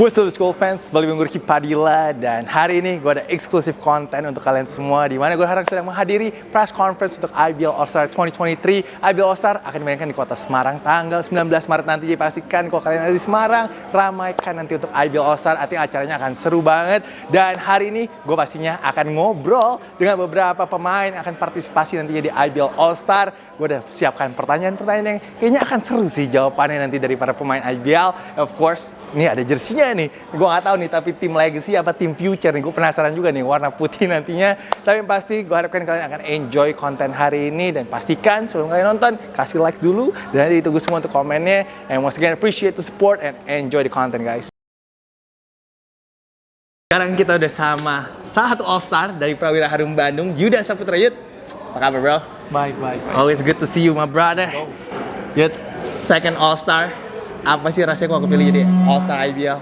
What's up school fans, balik gue Ricky Padilla dan hari ini gue ada eksklusif konten untuk kalian semua di mana gue harap sedang menghadiri press conference untuk IBL All-Star 2023 IBL All-Star akan dimainkan di kota Semarang tanggal 19 Maret nanti. Jadi pastikan kalau kalian ada di Semarang ramaikan nanti untuk IBL All-Star. Artinya acaranya akan seru banget. Dan hari ini gue pastinya akan ngobrol dengan beberapa pemain akan partisipasi nantinya di IBL All-Star gue udah siapkan pertanyaan-pertanyaan yang kayaknya akan seru sih jawabannya nanti dari para pemain IBL. Of course, ini ada jersinya nih. Gue nggak tahu nih, tapi tim Legacy apa tim Future nih. Gue penasaran juga nih warna putih nantinya. Tapi pasti gue harapkan kalian akan enjoy konten hari ini dan pastikan sebelum kalian nonton kasih like dulu dan nanti tunggu semua untuk komennya. And once again appreciate the support and enjoy the content guys. Sekarang kita udah sama salah satu All Star dari Prawira Harum Bandung, Yuda Saputra Yud. Apa kabar bro? Baik, baik, baik. Always good to see you, my brother. Yud, second All Star. Apa sih rasanya kok kepilih jadi All Star IBL?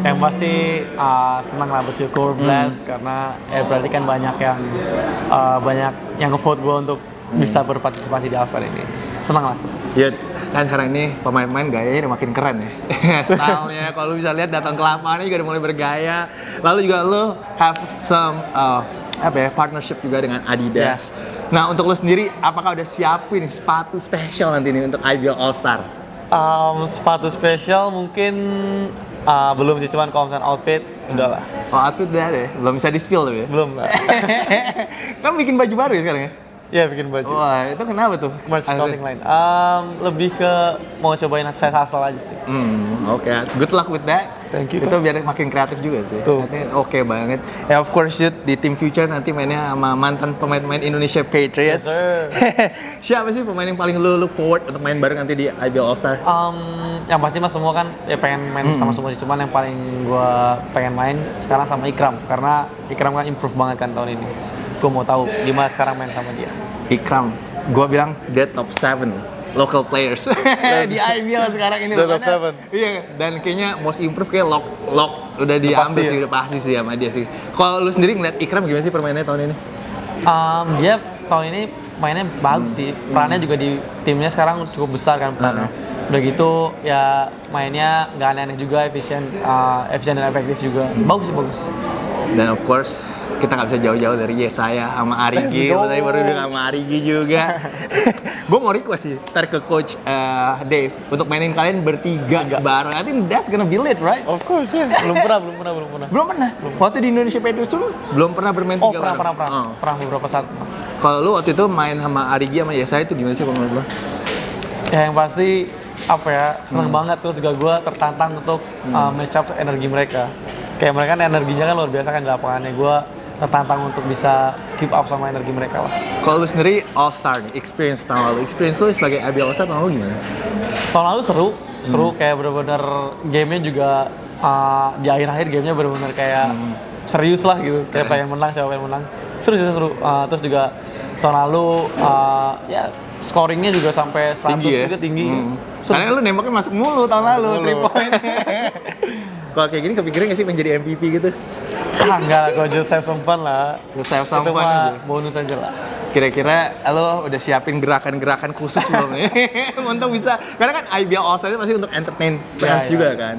Yang pasti uh, senang lah bersyukur, blessed karena ya berarti kan banyak yang uh, banyak yang ngevote gue untuk bisa berpartisipasi di Alpha ini. Senang lah. Yud, kan sekarang ini pemain-pemain gayanya udah makin keren ya. Stylenya, kalau lu bisa lihat datang ke lapangan juga udah mulai bergaya. Lalu juga lu have some uh, apa ya partnership juga dengan Adidas. Nah untuk lu sendiri, apakah udah siapin sepatu spesial nanti nih untuk IBL All Star? Um, sepatu spesial mungkin uh, belum sih, cuman kalau misalnya outfit udah lah. Oh outfit udah ada ya? Belum bisa di spill tapi ya? Belum lah. kan bikin baju baru ya sekarang ya? Iya bikin baju. Wah itu kenapa tuh? Merch clothing line. Um, lebih ke mau cobain saya hustle aja sih. Hmm, oke. Good luck with that. Thank you. Itu biar makin kreatif juga sih. Tuh. Oke banget. Ya of course Yud, di tim future nanti mainnya sama mantan pemain-pemain Indonesia Patriots. Yes. Siapa sih pemain yang paling lu look forward untuk main bareng nanti di IBL All Star? Um, yang pasti mas semua kan ya pengen main sama semua sih. Cuman yang paling gua pengen main sekarang sama Ikram karena Ikram kan improve banget kan tahun ini. Gua mau tahu gimana sekarang main sama dia. Ikram. Gua bilang dia top 7 local players di IBL sekarang ini. The top seven. Iya, dan kayaknya most improve kayak lock lock udah diambil sih, ya. udah pasti sih sama dia sih. Kalau lu sendiri ngeliat Ikram gimana sih permainannya tahun ini? Um, dia tahun ini mainnya bagus sih. Perannya juga di timnya sekarang cukup besar kan perannya. Udah gitu ya mainnya nggak aneh-aneh juga, efisien, uh, efisien dan efektif juga. Bagus sih bagus. Dan of course kita nggak bisa jauh-jauh dari Yesaya sama Arigi. Go. Lu Tadi baru bilang sama Arigi juga. gue mau request sih, ntar ke coach eh, Dave untuk mainin kalian bertiga bareng. I think that's gonna be lit, right? Of course ya. belum pernah, belum pernah, belum pernah. Belum pernah. Waktu di Indonesia Patriots tuh belum pernah bermain Oh tiga pernah, bareng. pernah, pernah, Oh. pernah beberapa saat. Kalau lu waktu itu main sama Arigi sama Yesaya itu gimana sih kalau menurut lu? Ya yang pasti apa ya seneng banget terus juga gue tertantang untuk uh, match up energi mereka. Kayak mereka kan energinya kan luar biasa kan di lapangannya gue tertantang untuk bisa keep up sama energi mereka lah. Kalau lu sendiri All Star nih, experience tahun lalu. Experience lu sebagai IBL All Star tahun lalu gimana? Tahun lalu seru, seru kayak bener-bener gamenya juga uh, di akhir-akhir gamenya bener-bener kayak serius lah gitu. Kayak pengen menang siapa yang menang. Seru sih seru. Uh, terus juga tahun lalu uh, ya scoringnya juga sampai 100 Tinggi ya? juga tinggi. Hmm. Seru. Karena lu nembaknya masuk mulu tahun lalu, mulu. 3 point. Kalau kayak gini kepikiran gak sih menjadi MVP gitu? Ah, enggak lah, kalau some fun lah. Just have some Itu mah aja. bonus aja lah. Kira-kira lo udah siapin gerakan-gerakan khusus belum nih? untuk bisa, karena kan IBL All Star itu pasti untuk entertain fans Ya, ya. juga kan?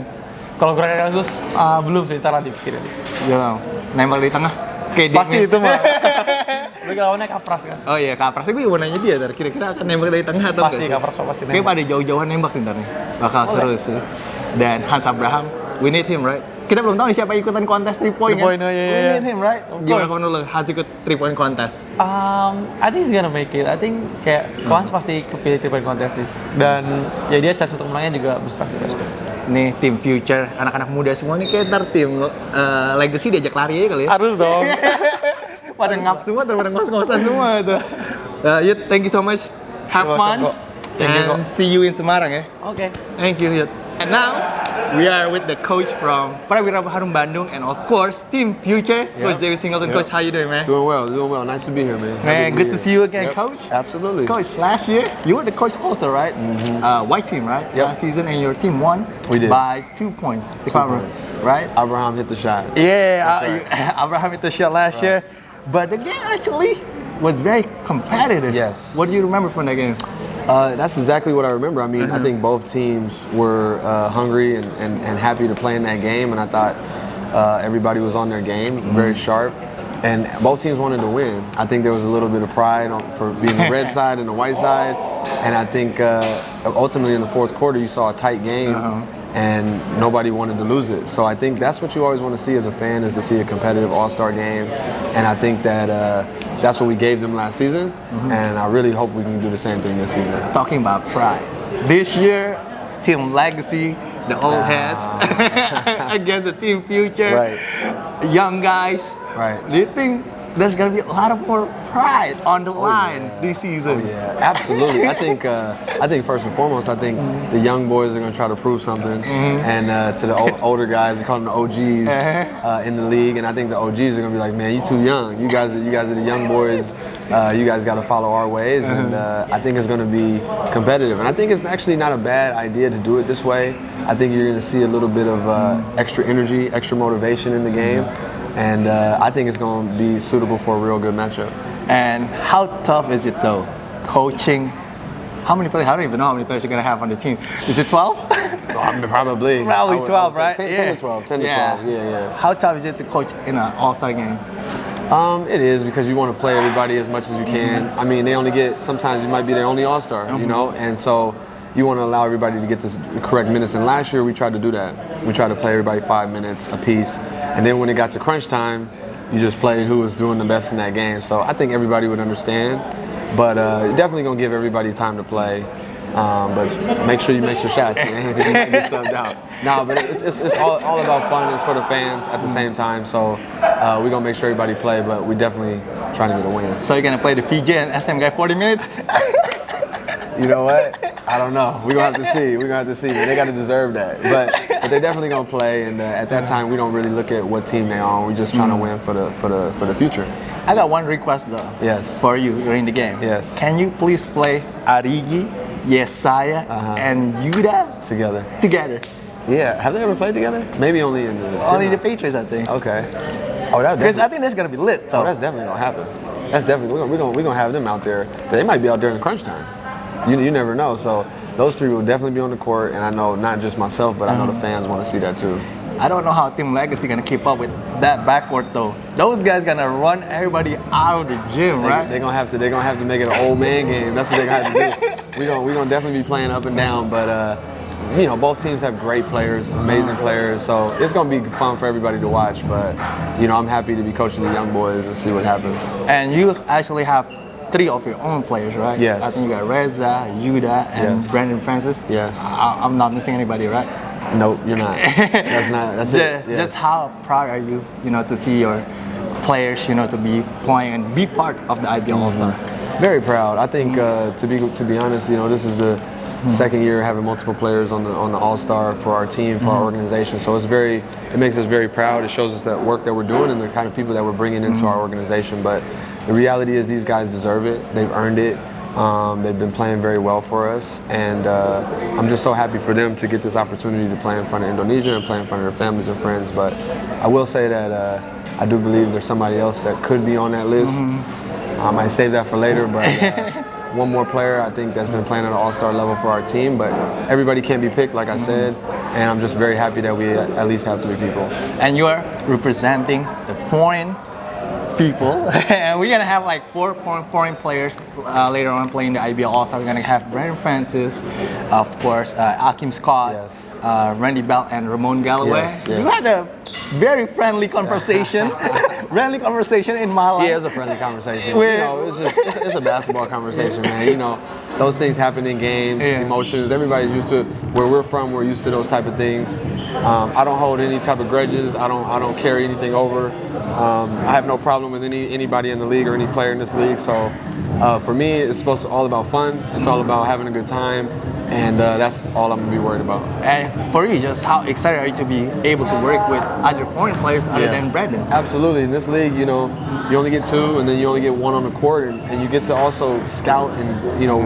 Kalau gerakan khusus ah, belum sih, ntar lah dipikirin. Iya, nembak di tengah. Kayak Pasti itu mah. Tapi lawannya kapras kan. Oh iya, Kaprasnya gue mau nanya dia, Tar. kira-kira akan nembak dari tengah atau Pasti kapras pasti Kayak nembak. pada jauh-jauhan nembak sih ntar nih. Bakal seru sih. Dan Hans Abraham, we need him, right? Kita belum tahu siapa ikutan kontes 3 point Three kan? point, oh, iya, we need him, right? Of Gimana course. kalau menurut Hans ikut 3 point kontes? Um, I think he's gonna make it. I think kayak Kawans pasti kepilih three point contest sih. Dan ya dia chance untuk menangnya juga besar sih pasti. Nih tim future, anak-anak muda semua nih kayak ntar tim eh, legacy diajak lari aja kali ya. Harus dong. pada ngap semua, pada ngos-ngosan semua tuh. Uh, Yud, thank you so much. Have fun. Thank you, and see you in Semarang ya. Oke. Thank you, Yud. And now, we are with the coach from Prawira Harum Bandung and of course, Team Future, Coach David Singleton. Yeah. Coach, how you doing, man? Doing well, doing well. Nice to be here, man. Man, be good to here. see you again, Yep, Coach. Absolutely. Coach, last year, you were the coach also, right? Uh, white team, right? Yep. Last season, and your team won We did. by two points, if Two I'm right. Abraham hit the shot. Yeah, uh, Abraham hit the shot last year, but the game actually was very competitive. Yes. What do you remember from that game? Uh, that's exactly what I remember. I mean, I Uh-huh. think both teams were uh, hungry and, and, and happy to play in that game, and I thought uh, everybody was on their game, Mm-hmm. very sharp, and both teams wanted to win. I think there was a little bit of pride on, for being the red side and the white side, and I think uh, ultimately in the fourth quarter you saw a tight game. Uh-huh. And nobody wanted to lose it. So I think that's what you always want to see as a fan is to see a competitive All-Star game. And I think that uh, that's what we gave them last season. Mm-hmm. And I really hope we can do the same thing this season. Talking about pride. This year, Team Legacy, the old heads, against the Team Future, Right. young guys. Right. Do you think there's gonna be a lot of more pride on the line yeah. this season? Yeah, absolutely. I think uh, I think first and foremost, I think the young boys are going to try to prove something, and uh, to the o- older guys, we call them the OGs uh, in the league, and I think the OGs are going to be like, man, you too young. You guys, are, you guys are the young boys. Uh, you guys got to follow our ways, and uh, I think it's going to be competitive. And I think it's actually not a bad idea to do it this way. I think you're going to see a little bit of uh, extra energy, extra motivation in the game. And uh, I think it's going to be suitable for a real good matchup. And how tough is it though, coaching? How many players? I don't even know how many players you're gonna have on the team. Is it 12? Probably. Probably would- 12, right? 10, 10 to 12. 10 to 12. Yeah, yeah. How tough is it to coach in an All-Star game? Um, it is because you want to play everybody as much as you can. I mean, they only get sometimes you might be their only All Star, you know, and so you want to allow everybody to get the correct minutes. And last year we tried to do that. We tried to play everybody five minutes a piece, and then when it got to crunch time, you just played who was doing the best in that game. So I think everybody would understand, but uh, definitely gonna give everybody time to play. Um, but make sure you make your shots, man, you might get subbed out. No, but it's, it's, it's all, all about fun. It's for the fans at the same time. So uh, we're gonna make sure everybody play, but we definitely trying to get a win. So you're gonna play the PJ and SM guy 40 minutes? You know what? I don't know. We're gonna have to see. We're gonna have to see. They gotta deserve that. But but they're definitely gonna play. And uh, at that time, we don't really look at what team they're on. We're just trying to win for the for the for the future. I got one request though. Yes. For you during the game. Yes. Can you please play Arigi, Yesaya, Uh-huh. and Yuda Together. together? Yeah. Have they ever played together? Maybe only in the Only the Patriots, I think. Okay. Oh, that Because I think that's gonna be lit though. Oh, that's definitely gonna happen. That's definitely we're gonna we're gonna, we're gonna have them out there. They might be out there in crunch time. You you never know. So those three will definitely be on the court, and I know not just myself, but I know the fans want to see that too. I don't know how Team Legacy gonna keep up with that backcourt though. Those guys gonna run everybody out of the gym, They, right? They're gonna have to. They're gonna have to make it an old man game. That's what they're gonna have to do. We gonna we gonna definitely be playing up and down, but uh, you know both teams have great players, amazing players. So it's gonna be fun for everybody to watch. But you know I'm happy to be coaching the young boys and see what happens. and you actually have three of your own players, right? Yes. I think you got Reza, Yuda, and Yes. Brandon Francis. Yes. I, I'm not missing anybody, right? Nope, you're not. That's not. That's just, it. Yes. just how proud are you, you know, to see your players, you know, to be playing and be part of the IBL Mm-hmm. All-Star? Very proud. I think uh, to be to be honest, you know, this is the second year having multiple players on the on the All Star for our team for our organization. So it's very it makes us very proud. It shows us that work that we're doing and the kind of people that we're bringing into our organization. But the reality is these guys deserve it. They've earned it. Um, they've been playing very well for us, and uh, I'm just so happy for them to get this opportunity to play in front of Indonesia and play in front of their families and friends. But I will say that uh, I do believe there's somebody else that could be on that list. I might save that for later, but uh, one more player I think that's been playing at an all-star level for our team. But everybody can't be picked, like I said, and I'm just very happy that we at least have three people. And you are representing the foreign people, and we're gonna have like four foreign, players uh, later on playing the IBL All-Star. We're gonna have Brandon Francis, of course, uh, Akim Scott, Yes. uh, Randy Bell, and Ramon Galloway. Yes, yes. You had a very friendly conversation, friendly conversation in my life. Yeah, it's a friendly conversation. Wait. You know, it's just it's, it's a basketball conversation, man. You know, those things happen in games, Yeah. emotions. Everybody's used to where we're from. We're used to those type of things. Um, I don't hold any type of grudges. I don't I don't carry anything over. Um, I have no problem with any anybody in the league or any player in this league. So uh, for me, it's supposed to all about fun. It's all about having a good time, and uh, that's all I'm gonna be worried about. And for you, just how excited are you to be able to work with other foreign players other Yeah. than Brandon? Absolutely. In this league, you know, you only get two, and then you only get one on the court, and, and you get to also scout and you know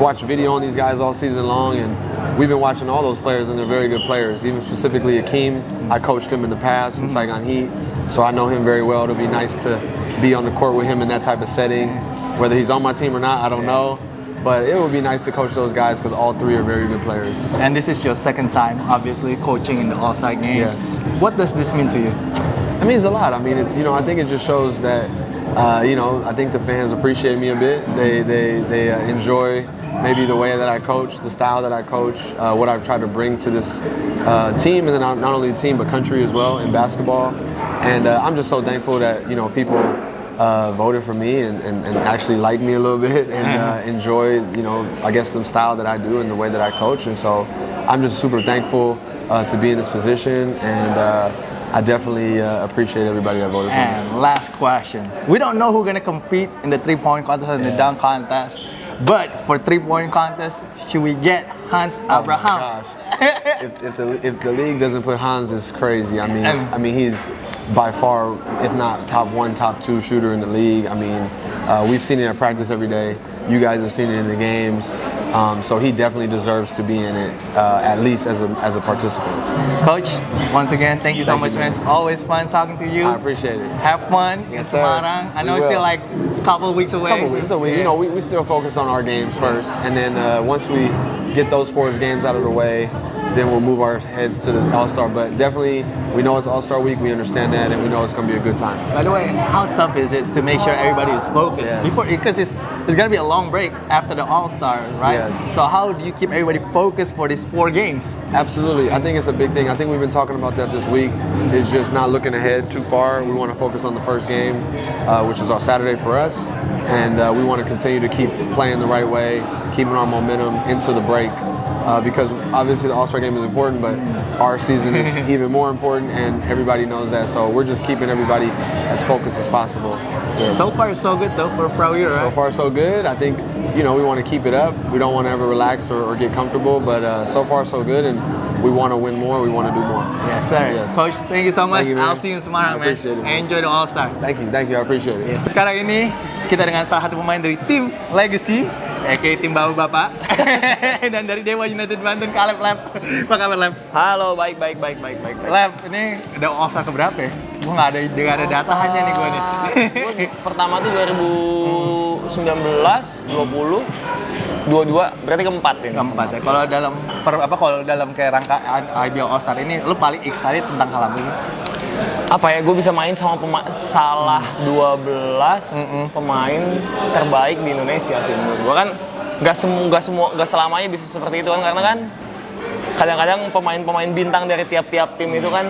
watch video on these guys all season long. And we've been watching all those players, and they're very good players. Even specifically Akeem, I coached him in the past in Saigon Heat, so I know him very well. It'll be nice to be on the court with him in that type of setting. Whether he's on my team or not, I don't know. But it would be nice to coach those guys because all three are very good players. And this is your second time, obviously, coaching in the All-Star game. Yes. What does this mean to you? It means a lot. I mean, it, you know, I think it just shows that, uh, you know, I think the fans appreciate me a bit. They they they uh, enjoy maybe the way that I coach, the style that I coach, uh, what I've tried to bring to this uh, team, and then not not only the team but country as well in basketball. And uh, I'm just so thankful that you know people. Uh, voted for me and, and, and actually liked me a little bit and uh, enjoy, you know, I guess the style that I do and the way that I coach. And so I'm just super thankful uh, to be in this position and uh, I definitely uh, appreciate everybody that voted for me. And last question. We don't know who's gonna compete in the three-point contest and the dunk contest. But for three-point contest, should we get Hans Oh Abraham? gosh. if, if the if the league doesn't put Hans, it's crazy. I mean, And- I mean he's by far, if not top one, top two shooter in the league. I mean, uh, we've seen it at practice every day. You guys have seen it in the games. Um, so he definitely deserves to be in it, uh, at least as a as a participant. Coach, once again, thank you so Thank much, you, man. It's always fun talking to you. I appreciate it. Have fun in Yes, sir. Semarang. I We know it's still like a couple of weeks away. couple weeks. So we, you know, we, we still focus on our games first, and then uh, once we get those four games out of the way, then we'll move our heads to the All Star. But definitely, we know it's All Star week. We understand that, and we know it's going to be a good time. By the way, how tough is it to make sure everybody is focused Yes. before because it's it's gonna be a long break after the All Star, right? Yes. So how do you keep everybody focused for these four games? Absolutely. I think it's a big thing. I think we've been talking about that this week. Is just not looking ahead too far. We want to focus on the first game, uh, which is our Saturday for us, and uh, we want to continue to keep playing the right way, keeping our momentum into the break. Uh, because obviously the All-Star game is important, but our season is even more important, and everybody knows that. So we're just keeping everybody as focused as possible. Yeah. So far, so good though for Pro Year, So far, so good. I think, you know, we want to keep it up. We don't want to ever relax or, or get comfortable, but uh, so far, so good. And we want to win more. We want to do more. Yes, sir. Yes. Coach, thank you so much. You. I'll see you I man. appreciate it. Enjoy the All Star. Thank you. Thank you. I appreciate it. Yes. Sekarang ini kita dengan salah satu pemain dari tim Legacy, aka tim Bapak Bapak, dan dari Dewa United Banten, Kaleb Lab. Apa kabar Lab? Halo, baik, baik, baik, baik, baik. Lab, ini udah All Star keberapa ya? Gue nggak ada, nggak ada datanya nih gue nih. Gua pertama tuh 2019, 20, 22, berarti keempat ini. Keempat ya. Kalau dalam per, apa kalau dalam kayak rangka IBL All Star ini, lu paling excited tentang hal apa sih? Apa ya, gue bisa main sama pema- salah 12 pemain terbaik di Indonesia sih menurut gue kan nggak semua nggak semua nggak selamanya bisa seperti itu kan karena kan kadang-kadang pemain-pemain bintang dari tiap-tiap tim itu kan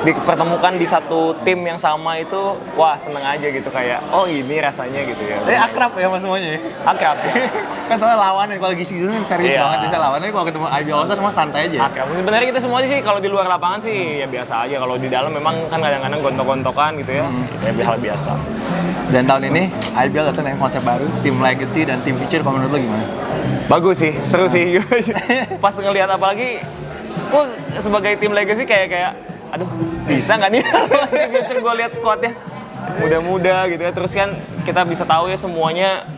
dipertemukan di satu tim yang sama itu wah seneng aja gitu kayak oh ini rasanya gitu ya Tapi akrab ya mas semuanya ya? akrab sih kan soalnya lawannya kalau lagi season kan serius Iya. banget bisa lawannya kalau ketemu IBL All Star semua santai aja. Oke, sebenarnya kita semua sih kalau di luar lapangan sih ya biasa aja. Kalau di dalam memang kan kadang-kadang gontok-gontokan gitu ya. Ya hal biasa. Dan tahun ini IBL datang dengan konsep baru, tim Legacy dan tim Future. Kalau menurut lo gimana? Bagus sih, seru sih. Pas ngelihat apalagi gue sebagai tim legacy kayak kayak aduh bisa nggak nih? Future gue lihat squadnya. Muda-muda gitu ya. Terus kan kita bisa tahu ya semuanya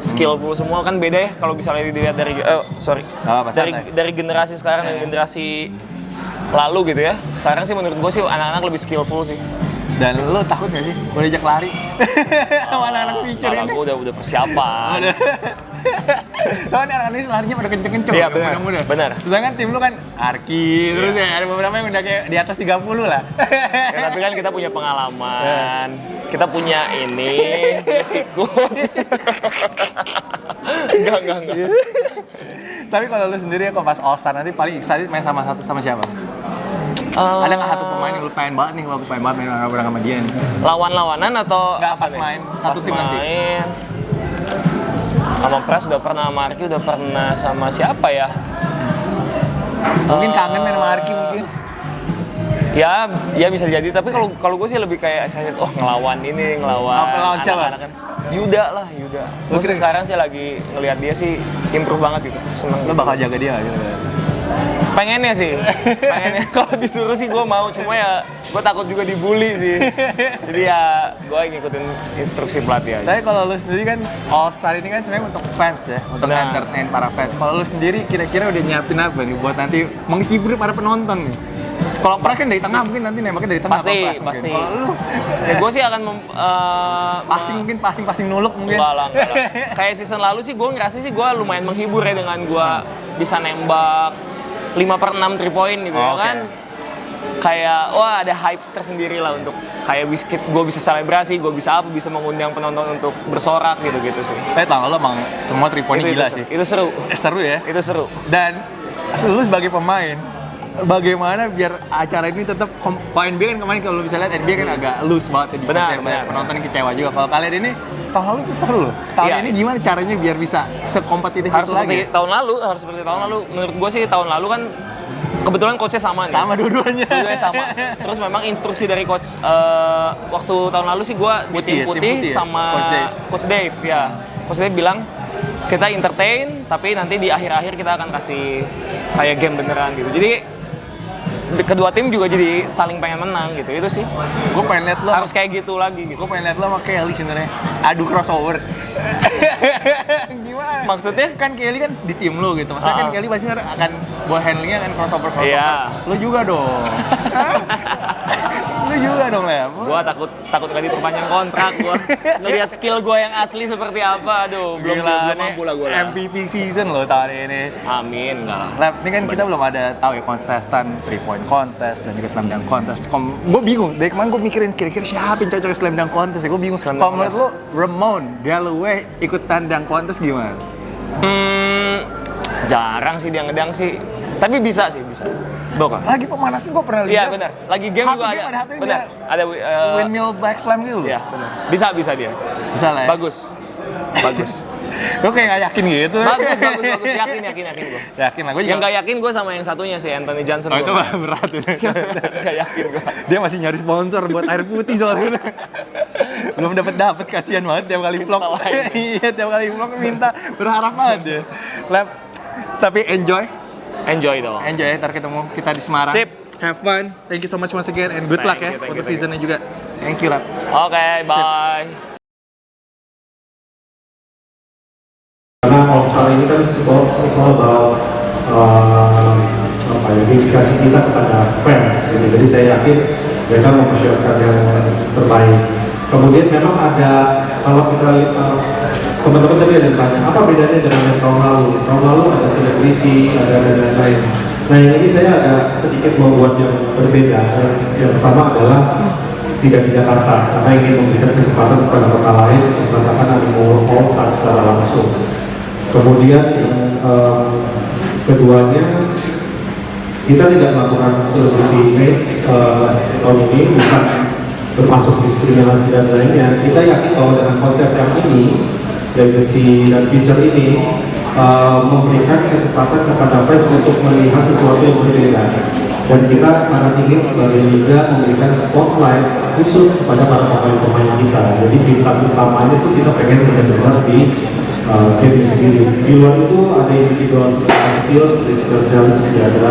skillful semua. Kan beda ya kalau misalnya dilihat dari eh sorry. Apa-apa, dari dari generasi sekarang dan generasi lalu gitu ya. Sekarang sih menurut gue sih anak-anak lebih skillful sih Dan lo takut gak sih? Gue diajak lari sama anak-anak Future kalau ini. gue udah udah persiapan Lo ini anak-anak ini larinya pada kenceng-kenceng. Iya, benar, muda-muda. benar. Sedangkan tim lu kan Arki, terus ya ada beberapa yang udah kayak di atas 30 lah. Ya, tapi kan kita punya pengalaman, kita punya ini, resiko. enggak, enggak, enggak. Tapi kalau lu sendiri ya kok pas All Star nanti paling excited main sama satu sama siapa? Eh, Ada nggak satu pemain yang lu pengen banget nih aku pengen banget main bareng sama dia nih? lawan-lawanan atau Enggak, apa pas nih? main, satu Pas tim nanti. main. Sama Pras udah pernah, sama Arki udah pernah sama siapa ya? Mungkin Eh, kangen main sama Arki mungkin. Ya, ya bisa jadi. Tapi kalau kalau gue sih lebih kayak excited. Oh ngelawan ini, ngelawan. Apa, lawan siapa? kan. Yuda lah, Yuda. Gue sekarang sih lagi ngelihat dia sih improve banget gitu. Seneng. Lu bakal jaga dia nggak gitu? Pengennya sih, pengennya kalau disuruh sih gue mau, cuma ya gue takut juga dibully sih. Jadi ya gue ngikutin instruksi pelatih aja. Tapi kalau lu sendiri kan All Star ini kan sebenarnya untuk fans ya, untuk Benar. entertain para fans. Kalau lu sendiri kira-kira udah nyiapin apa nih buat nanti menghibur para penonton nih? Kalau Pras kan dari tengah mungkin nanti nembaknya dari tengah. Pasti, Pras mungkin. pasti. Kalau lu Ya, gue sih akan mem- eh, passing mungkin passing passing nuluk mungkin. Enggak lah, enggak lah. Kayak season lalu sih gue ngerasa sih gue lumayan menghibur ya dengan gue bisa nembak 5 per 6 3 point gitu ya Oke. kan. Kayak wah ada hype tersendiri lah untuk kayak biskuit gue bisa selebrasi, gue bisa apa, bisa mengundang penonton untuk bersorak gitu-gitu sih. Tapi tahun lalu emang semua three point itu, gila itu, sih. Itu seru. Eh, seru ya. Itu seru. Dan lu sebagai pemain, bagaimana biar acara ini tetap kalau NBA kan kemarin kalau bisa lihat NBA kan agak loose banget ya di Benar, benar. penonton kecewa juga. Kalau kalian ini tahun lalu itu seru loh. Tahun Iya. ini gimana caranya biar bisa sekompetitif Harus itu lagi? seperti tahun lalu, harus seperti tahun lalu. Menurut gue sih tahun lalu kan kebetulan coachnya sama nih. Sama dua-duanya. Dua-duanya sama. Terus memang instruksi dari coach eh, waktu tahun lalu sih gue di Putih tim ya, tim putih, putih ya? sama Coach Dave. Coach Dave ya. Coach Dave bilang kita entertain tapi nanti di akhir-akhir kita akan kasih kayak game beneran gitu. Jadi di- kedua tim juga jadi saling pengen menang gitu. Itu sih. Gue pengen lihat lo Harus kayak gitu lagi gitu. Gue pengen lihat lo sama Kelly sebenarnya adu crossover. Gimana? Maksudnya? kan Kelly kan di tim lo gitu. Maksudnya kan Ah. Kelly pasti akan ball handlingnya kan crossover crossover. Iya. Lo juga dong. lo juga dong Lem. Gua takut takut gak diperpanjang kontrak gua. Ngelihat skill gua yang asli seperti apa. Aduh, belum Gila, belum nih mampu lah gua lah. MVP season lo tahun ini. Amin, enggak lah. Lab, ini kan kita belum ada tahu ya kontestan three point contest dan juga slam dunk contest. Kom gue bingung. Dari kemarin gue mikirin kira-kira siapa yang cocok slam dunk contest ya. Gue bingung. Slam Kalau dunk menurut lo, Ramon Galloway ikutan dunk contest gimana? Hmm, jarang sih dia ngedang sih. Tapi bisa sih, bisa. Bukan. Lagi pemanasan gue pernah lihat. Iya benar. Lagi game juga game ada. benar. dia Ada eh, Windmill black slam gitu. Iya, benar. Bisa bisa dia. Bisa lah ya. Bagus. Bagus. Gue kayak gak yakin gitu. bagus, bagus, bagus. Yakin, yakin, yakin gua. Yakin lah. Gue Yang gak yakin gue sama yang satunya sih Anthony Johnson. Oh itu gua. mah berat itu. Gak yakin gue. Dia masih nyari sponsor buat air putih soalnya. Belum dapat dapat kasihan banget tiap kali vlog. Iya, tiap kali vlog minta berharap banget dia. Lab, tapi enjoy, Enjoy dong. enjoy. Ntar ketemu kita di Semarang. Sip. Have fun. Thank you so much once again and good Thank luck ya you, you, untuk you. seasonnya juga. Thank you, Lab. Oke, bye. Karena All Star ini kan semua semua about uh, apa ya, dedikasi kita kepada fans. Gitu. Jadi saya yakin mereka mempersiapkan yang terbaik. Kemudian memang ada kalau kita lihat uh, teman-teman tadi ada yang tanya apa bedanya dengan yang tahun lalu? Tahun lalu ada selebriti, ada dan lain-lain. Nah yang ini saya agak sedikit membuat yang berbeda. Yang, pertama adalah tidak di Jakarta karena ingin memberikan kesempatan kepada kota lain untuk merasakan animo All Star secara langsung. Kemudian yang eh, keduanya kita tidak melakukan celebrity image eh, tahun ini bukan termasuk diskriminasi dan lainnya. Kita yakin bahwa dengan konsep yang ini, legacy dan future ini eh, memberikan kesempatan kepada fans untuk melihat sesuatu yang berbeda. Dan kita sangat ingin sebagai liga memberikan spotlight khusus kepada para pemain-pemain kita. Jadi bintang utamanya itu kita pengen benar-benar di uh, game sendiri. Di luar itu ada individual skill seperti skill challenge, seperti ada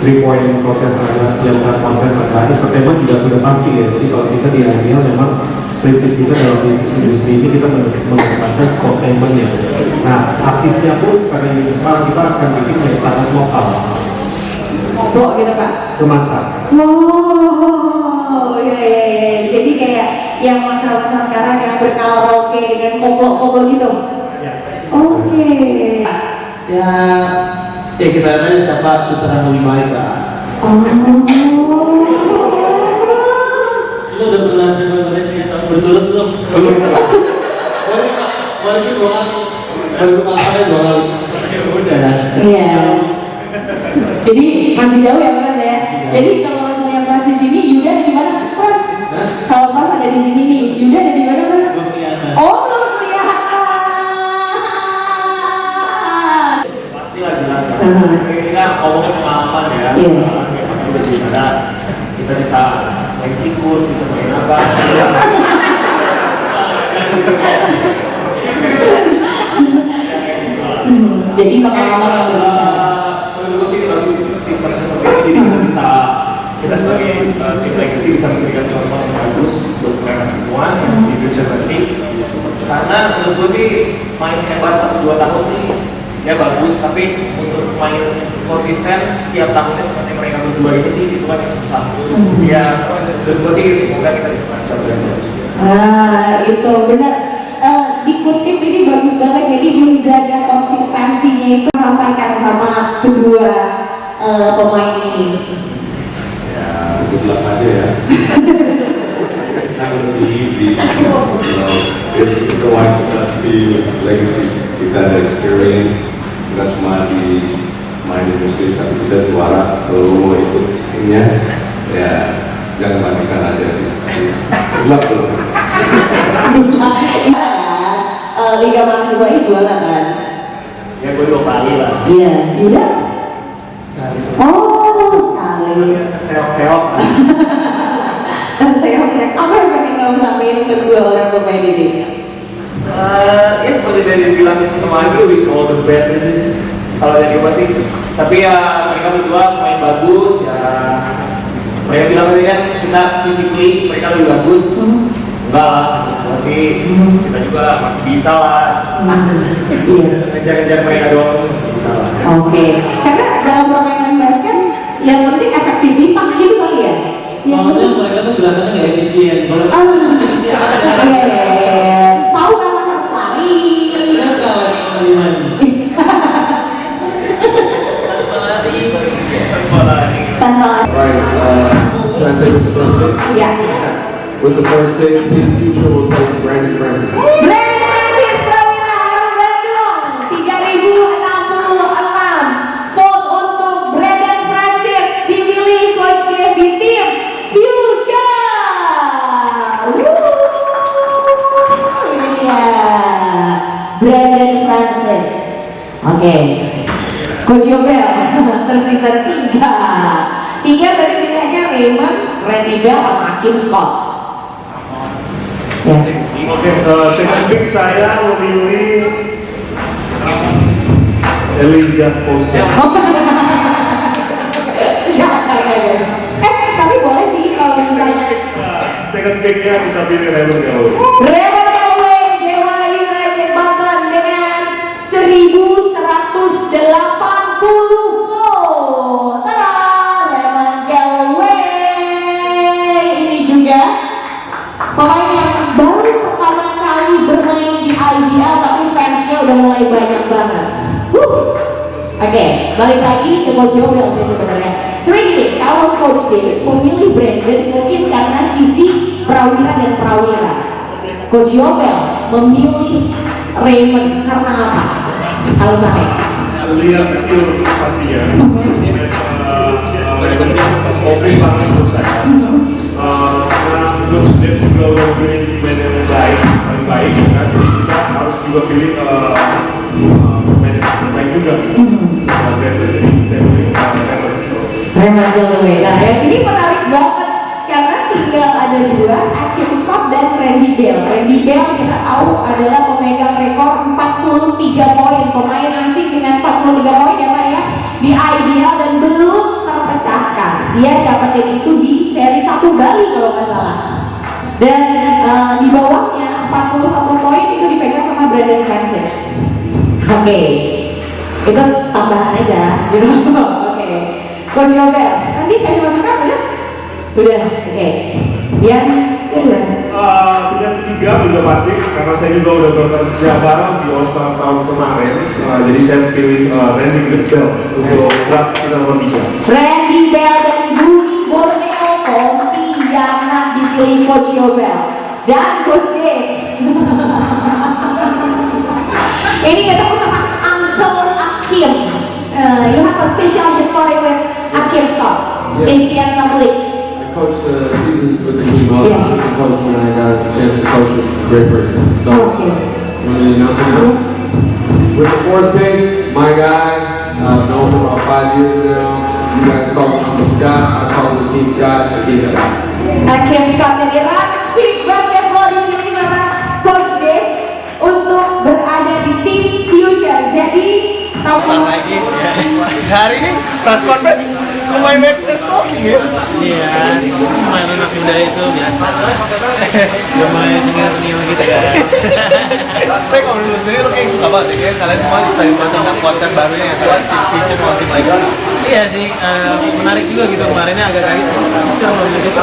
three point contest, ada dunk contest, ada entertainment juga sudah pasti ya. Jadi kalau kita di IBL memang prinsip kita dalam diskusi industri ini kita men- mengedepankan sportainment-nya. Nah, artisnya pun karena ini sekarang kita akan bikin yang sangat lokal, Kok gitu Pak? semacam. Wow, iya iya iya. Jadi kayak yang masa-masa sekarang yang berkaraoke dengan koko-koko gitu. Oke. Ya, ya kita lihat aja siapa yang lebih baik lah. Oh. Lu udah pernah terima kasih berturut belum? Baru dua kali. Baru pasarnya dua kali. Ya udah. Iya. Jadi masih jauh ya Mas ya. Jadi kalau yang Mas di sini, Yuda ada di mana Mas? Kalau Mas ada di sini nih, Yuda ada di mana Mas? Oh belum kelihatan. Pastilah jelas lah. Uh-huh. Kita ngomongin pengalaman ya. Iya. Ya pasti lebih ada. Kita bisa main sikut, bisa main apa. Hmm, jadi pengalaman yang berbicara. menurut gue sih bagus sistem seperti ini. Jadi kita bisa kita sebagai uh, tim legacy bisa memberikan contoh yang bagus buat mereka semua yang di future nanti. Karena menurut gue sih main hebat satu dua tahun sih ya bagus. Tapi untuk main konsisten setiap tahunnya seperti mereka berdua ini sih itu kan yang susah. Ya menurut gue sih semoga kita bisa mencapai yang bagus Ah, itu benar. Eh, dikutip ini bagus banget jadi menjaga konsistensinya itu sampaikan sama kedua eh, pemain ini. ya luck aja ya be easy it's, a lifetime legacy kita ada experience kita cuma di main di musik tapi kita juara kalau mau ikut timnya ya jangan bandingkan aja sih luck bro Iya kan? Liga mahasiswa itu juara kan? ya gue dua kali lah Iya, Yuda? Oh, sekali. seok-seok saya apa yang pengen kamu sampaikan ke kedua orang pemain ini? Eh, ya seperti dari bilang kemarin gue wish all the best aja sih kalau dari gue sih tapi ya mereka berdua main bagus ya mereka bilang tadi kan kita physically mereka lebih bagus enggak lah masih kita juga masih bisa lah Iya. ngejar-ngejar mereka doang masih bisa lah Oke, karena dalam permainan basket yang penting efektivitas gitu kali ya. Soalnya mereka tuh gerakannya nggak efisien. Kalau efisien ada iya, iya, iya. Tahu kapan harus lari. Kan Iman. Tanpa lari. Right. Uh, should I say the first pick? Ya. With the first Team Future will take Brandon Francis. Brandon Francis Prawira Harum Bandung 3066 vote untuk Brandon Francis dipilih coach Dev di tim Future Wuh, ini dia Brandon Francis oke Coach Yobel tersisa tiga tiga tadi pilihannya Raymond, Randy Bell, sama Hakim Scott ya. Oke, eh, second pick saya memilih Elijah Foster. eh tapi boleh sih kalau misalnya Second picknya kita pilih Raymond Galloway. Raymond Oke, balik lagi ke Coach Yobel sih sebenarnya. Gini, kalau Coach David memilih Brandon mungkin karena sisi prawira dan prawira. Coach Yobel memilih Raymond karena apa? Alasannya? Lihat skill pastinya. Hobi banget menurut saya. Eh, Karena Coach Dev juga pilih pemain yang baik, paling baik kan. Jadi kita harus juga pilih juga. Setelah Brandon, jadi saya. Raymond Galloway. Nah, yang ini menarik banget karena tinggal ada dua, Akim Scott dan Randy Bell. Randy Bell kita tahu adalah pemegang rekor 43 poin, pemain asing dengan 43 poin ya Pak ya di IBL dan belum terpecahkan. Dia dapetin itu di seri 1 Bali kalau nggak salah. Dan eh, di bawahnya 41 poin itu dipegang sama Brandon Francis. Oke, itu tambahan aja, gitu. Oke, Coach Yobel, tadi kasih masukan udah? Udah, oke. Yang kedua, Uh, pilihan ketiga udah pasti karena saya juga udah bekerja bareng di All Star tahun kemarin Uh, jadi saya pilih uh, Randy Bell untuk draft kita nomor tiga Randy Bell dari Bumi Borneo Pontianak dipilih Coach Yobel dan Coach Dave. Ini ketemu sama Akim. Uh, you have a special story with Akim Scott, Asian Public. I coached uh, seasons with the team. I was Yeah. assistant coach when I got a chance to coach with a great person. So, Okay. you want to announce it now? With the fourth pick, my guy, uh, I've known him about five years now. You guys call him Uncle Scott. I call him Team Scott. Team Scott. Hakim Scott lagi hari ini press conference pemain Mavericks talking ya? Iya, main enak anak muda itu biasa. Udah mulai tinggal-tinggal gitu kan Tapi kalau menurut sendiri lo kayak suka banget ya, kalian semua banget tentang konten barunya yang kalian feature tim lagi. iya sih eh, menarik juga gitu. Kemarinnya agak kaget itu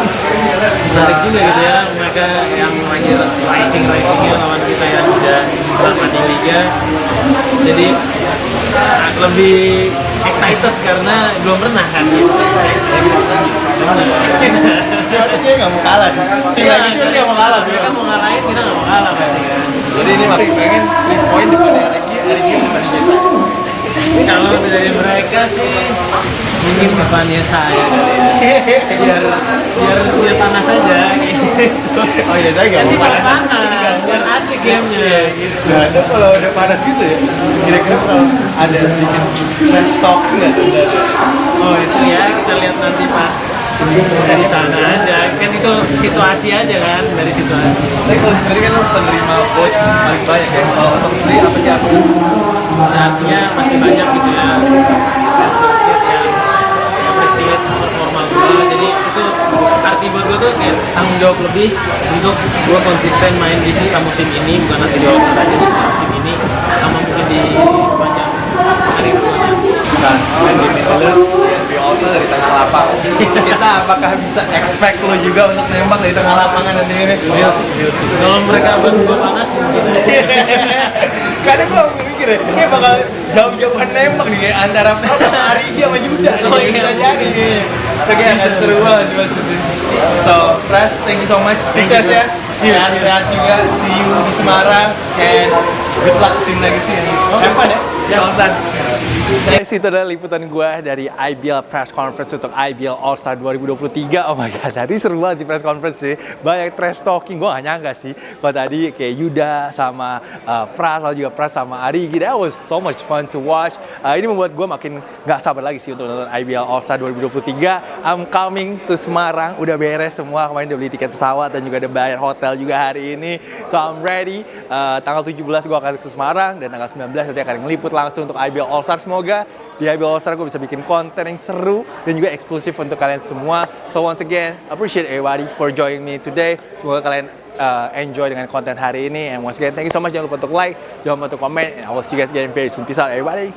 menarik juga gitu ya mereka yang lagi rising risingnya lawan kita yang udah lama di liga. Jadi lebih excited karena belum pernah kan gitu Dia nggak mau kalah sih. Iya, lagi sih nggak mau kalah. mereka mau ngalahin kita nggak mau kalah kan Jadi ini masih pengen 3 poin depannya lagi, hari ini depannya Jesa. Kalau dari mereka sih mungkin depannya saya ya biar biar biar panas aja. Gitu Oh iya, saya nggak mau kalah. panas. biar asik gamenya. gitu Nah, itu kalau udah panas gitu ya, kira-kira kalau ada bikin trash talk nggak oh itu ya kita lihat nanti pas dari sana aja kan itu situasi aja kan dari situasi Tapi kalau sendiri kan penerima vote paling banyak ya. Kalau untuk sendiri apa sih apa? artinya masih banyak gitu ya arti buat gue tuh kayak tanggung jawab lebih untuk gue konsisten main di sisa musim ini bukan nanti di All-Star aja di musim ini sama mungkin di Nah, main di Miller, di All-Star dari tengah lapangan. Kita apakah bisa expect lo juga untuk nembak dari tengah lapangan nanti ini? kalau mereka gue panas Kadang gue mikir kayak bakal jauh-jauhan nembak nih antara Pras sama Arigi sama Yuda Oh, iya. bisa jadi. Itu kayak akan seru banget. So, Pras, thank you so much. Sukses ya. Sehat-sehat juga. See you di Semarang. And good luck tim legacy. Have fun ya. All-Star. Guys, itu adalah liputan gue dari IBL Press Conference untuk IBL All-Star 2023. Oh my god, tadi seru banget sih press conference sih. Banyak trash talking, gue gak nyangka sih. Kalau tadi kayak Yuda sama uh, Pras, lalu juga Pras sama Ari, that was so much fun to watch. Uh, ini membuat gue makin gak sabar lagi sih untuk nonton IBL All-Star 2023. I'm coming to Semarang, udah beres semua. Kemarin udah beli tiket pesawat dan juga udah bayar hotel juga hari ini. So I'm ready. Uh, tanggal 17 gue akan ke Semarang dan tanggal 19 nanti akan ngeliput langsung untuk IBL All-Star. Semoga di IBL All-Star gue bisa bikin konten yang seru dan juga eksklusif untuk kalian semua. So once again, appreciate everybody for joining me today. Semoga kalian uh, enjoy dengan konten hari ini. And once again, thank you so much. Jangan lupa untuk like, jangan lupa untuk comment. And I will see you guys again very soon. Peace out everybody.